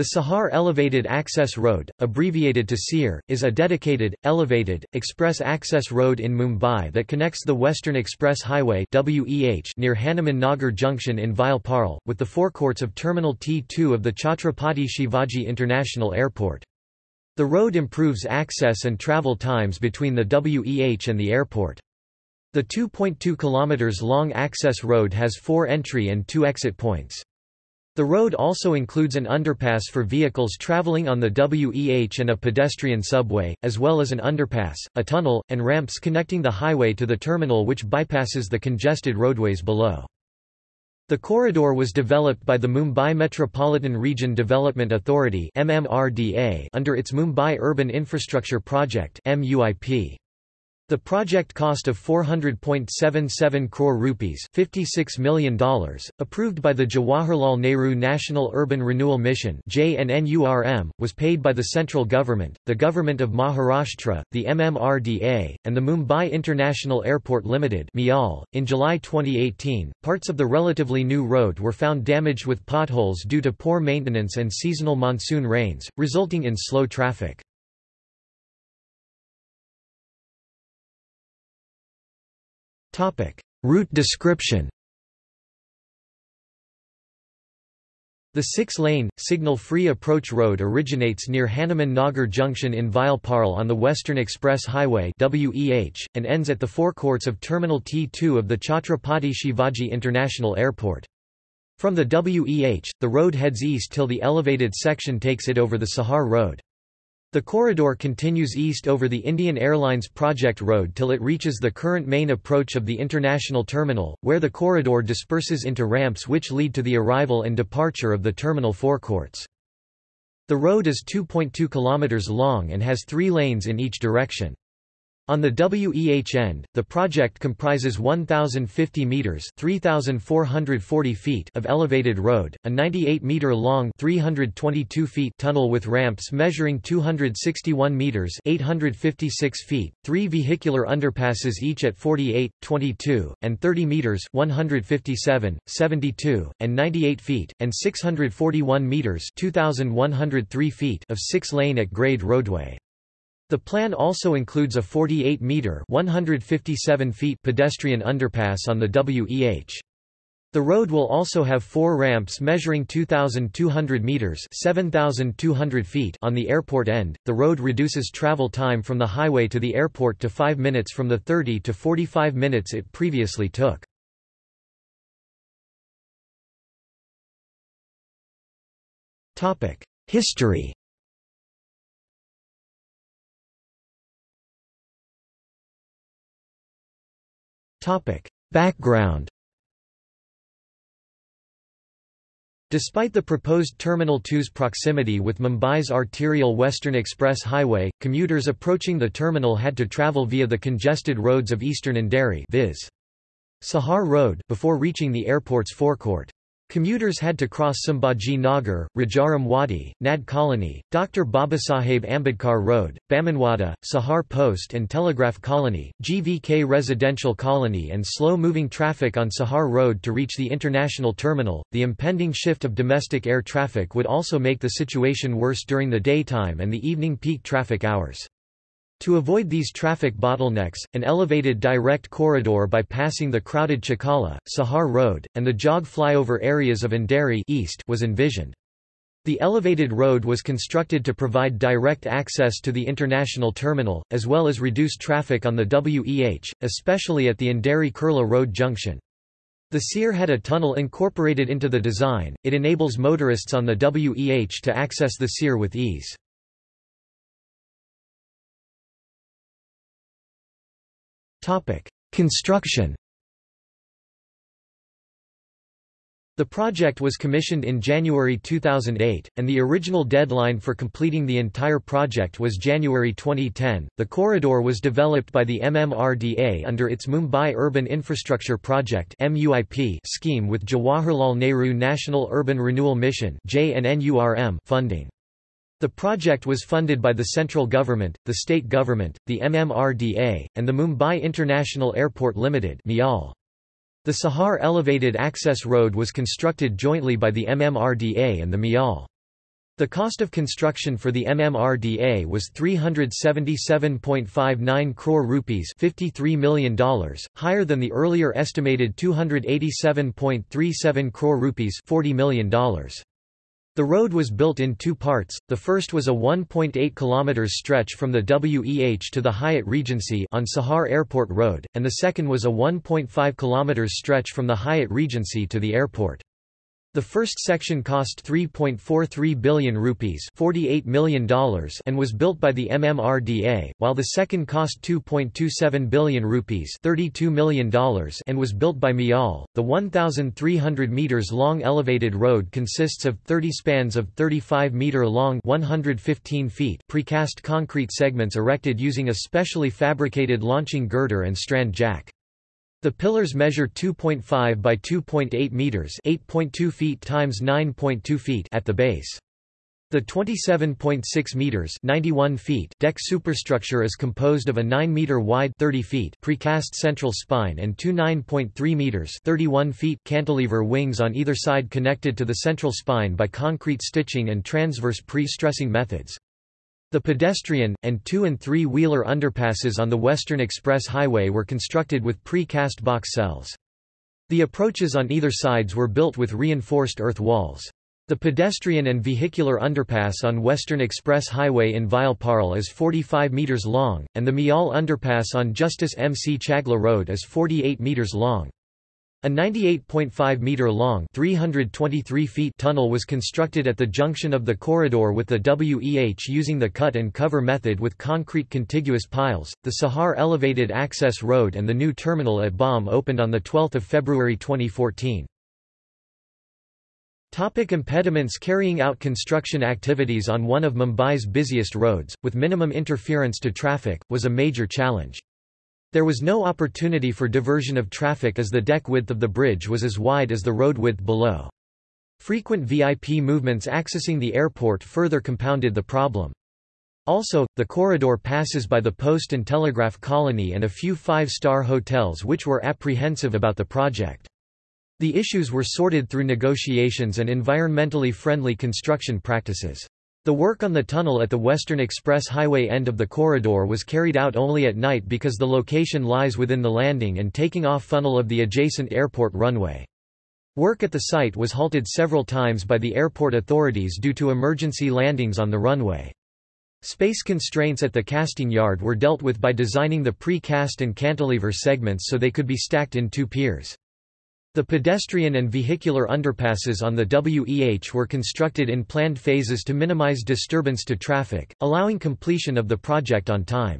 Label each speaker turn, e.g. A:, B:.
A: The Sahar Elevated Access Road, abbreviated to SEER, is a dedicated, elevated, express access road in Mumbai that connects the Western Express Highway near Hanuman Nagar Junction in Vileparle, with the forecourts of Terminal T2 of the Chhatrapati Shivaji International Airport. The road improves access and travel times between the WEH and the airport. The 2.2 km long access road has four entry and two exit points. The road also includes an underpass for vehicles traveling on the WEH and a pedestrian subway, as well as an underpass, a tunnel, and ramps connecting the highway to the terminal which bypasses the congested roadways below. The corridor was developed by the Mumbai Metropolitan Region Development Authority under its Mumbai Urban Infrastructure Project MUIP. The project cost of 400.77 crore rupees $56 million, approved by the Jawaharlal Nehru National Urban Renewal Mission was paid by the central government, the Government of Maharashtra, the MMRDA, and the Mumbai International Airport Limited .In July 2018, parts of the relatively new road were found damaged with potholes due to poor maintenance and seasonal monsoon rains, resulting in slow traffic. Route description The six-lane, signal-free approach road originates near Hanuman Nagar Junction in Vileparle on the Western Express Highway WEH, and ends at the forecourts of Terminal T2 of the Chhatrapati Shivaji International Airport. From the WEH, the road heads east till the elevated section takes it over the Sahar Road. The corridor continues east over the Indian Airlines Project Road till it reaches the current main approach of the international terminal, where the corridor disperses into ramps which lead to the arrival and departure of the terminal forecourts. The road is 2.2 km long and has three lanes in each direction. On the WEH end, the project comprises 1,050 metres 3,440 feet of elevated road, a 98-metre-long 322 feet tunnel with ramps measuring 261 metres 856 feet, three vehicular underpasses each at 48, 22, and 30 metres 157, 72, and 98 feet, and 641 metres 2,103 feet of six-lane at-grade roadway. The plan also includes a 48-metre (157 feet) pedestrian underpass on the WEH. The road will also have four ramps measuring 2,200 meters (7,200 feet) on the airport end. The road reduces travel time from the highway to the airport to 5 minutes from the 30 to 45 minutes it previously took. Topic: History. Topic. Background Despite the proposed Terminal 2's proximity with Mumbai's arterial Western Express Highway, commuters approaching the terminal had to travel via the congested roads of eastern Andheri viz. Sahar Road before reaching the airport's forecourt. Commuters had to cross Sambhaji Nagar, Rajaram Wadi, Nad Colony, Dr. Babasaheb Ambedkar Road, Bamanwada, Sahar Post and Telegraph Colony, GVK Residential Colony, and slow moving traffic on Sahar Road to reach the international terminal. The impending shift of domestic air traffic would also make the situation worse during the daytime and the evening peak traffic hours. To avoid these traffic bottlenecks, an elevated direct corridor bypassing the crowded Chakala, Sahar Road, and the jog flyover areas of Andheri East was envisioned. The elevated road was constructed to provide direct access to the international terminal, as well as reduce traffic on the WEH, especially at the Andheri-Kurla Road junction. The SEER had a tunnel incorporated into the design, it enables motorists on the WEH to access the SEER with ease. Topic: Construction. The project was commissioned in January 2008, and the original deadline for completing the entire project was January 2010. The corridor was developed by the MMRDA under its Mumbai Urban Infrastructure Project (MUIP) scheme with Jawaharlal Nehru National Urban Renewal Mission funding. The project was funded by the central government, the state government, the MMRDA, and the Mumbai International Airport Limited The Sahar Elevated Access Road was constructed jointly by the MMRDA and the MIAL. The cost of construction for the MMRDA was 377.59 crore rupees $53 million, higher than the earlier estimated 287.37 crore rupees $40 million. The road was built in two parts, the first was a 1.8 km stretch from the WEH to the Hyatt Regency on Sahar Airport Road, and the second was a 1.5 km stretch from the Hyatt Regency to the airport. The first section cost 3.43 billion rupees $48 million and was built by the MMRDA, while the second cost 2.27 billion rupees $32 million and was built by MIAL. The 1,300 meters long elevated road consists of 30 spans of 35 meter long 115 feet precast concrete segments erected using a specially fabricated launching girder and strand jack. The pillars measure 2.5 by 2.8 meters, 8.2 feet times 9.2 feet at the base. The 27.6 meters, 91 feet deck superstructure is composed of a 9 meter wide, 30 feet precast central spine and two 9.3 meters, 31 feet cantilever wings on either side connected to the central spine by concrete stitching and transverse pre-stressing methods. The pedestrian, and two- and three-wheeler underpasses on the Western Express Highway were constructed with pre-cast box cells. The approaches on either sides were built with reinforced earth walls. The pedestrian and vehicular underpass on Western Express Highway in Vileparle is 45 metres long, and the Mial underpass on Justice M. C. Chagla Road is 48 metres long. A 98.5-metre-long 323 feet tunnel was constructed at the junction of the corridor with the WEH using the cut-and-cover method with concrete contiguous piles. The Sahar Elevated Access Road and the new terminal at BOM opened on 12 February 2014. Topic impediments Carrying out construction activities on one of Mumbai's busiest roads, with minimum interference to traffic, was a major challenge. There was no opportunity for diversion of traffic as the deck width of the bridge was as wide as the road width below. Frequent VIP movements accessing the airport further compounded the problem. Also, the corridor passes by the Post and Telegraph Colony and a few five-star hotels which were apprehensive about the project. The issues were sorted through negotiations and environmentally friendly construction practices. The work on the tunnel at the Western Express Highway end of the corridor was carried out only at night because the location lies within the landing and taking off funnel of the adjacent airport runway. Work at the site was halted several times by the airport authorities due to emergency landings on the runway. Space constraints at the casting yard were dealt with by designing the pre-cast and cantilever segments so they could be stacked in two piers. The pedestrian and vehicular underpasses on the WEH were constructed in planned phases to minimize disturbance to traffic, allowing completion of the project on time.